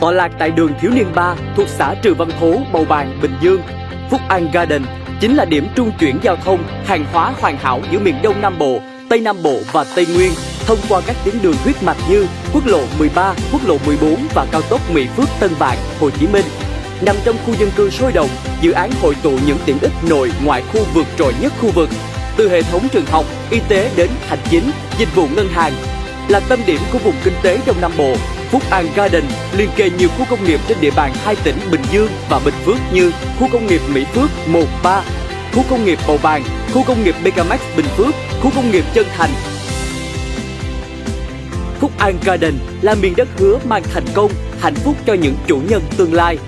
tọa lạc tại đường Thiếu Niên 3 thuộc xã Trừ Văn Thố, Bầu Bàng, Bình Dương. Phúc An Garden chính là điểm trung chuyển giao thông hàng hóa hoàn hảo giữa miền Đông Nam Bộ, Tây Nam Bộ và Tây Nguyên thông qua các tuyến đường huyết mạch như quốc lộ 13, quốc lộ 14 và cao tốc Mỹ Phước Tân Vạn, Hồ Chí Minh. Nằm trong khu dân cư sôi động, dự án hội tụ những tiện ích nội ngoại khu vượt trội nhất khu vực, từ hệ thống trường học, y tế đến hành chính, dịch vụ ngân hàng. Là tâm điểm của vùng kinh tế Đông Nam Bộ, Phúc An Garden liên kề nhiều khu công nghiệp trên địa bàn hai tỉnh Bình Dương và Bình Phước như khu công nghiệp Mỹ Phước 1,3, khu công nghiệp Bầu Bàng, khu công nghiệp Megamax Bình Phước, khu công nghiệp Chân Thành. Phúc An Garden là miền đất hứa mang thành công, hạnh phúc cho những chủ nhân tương lai.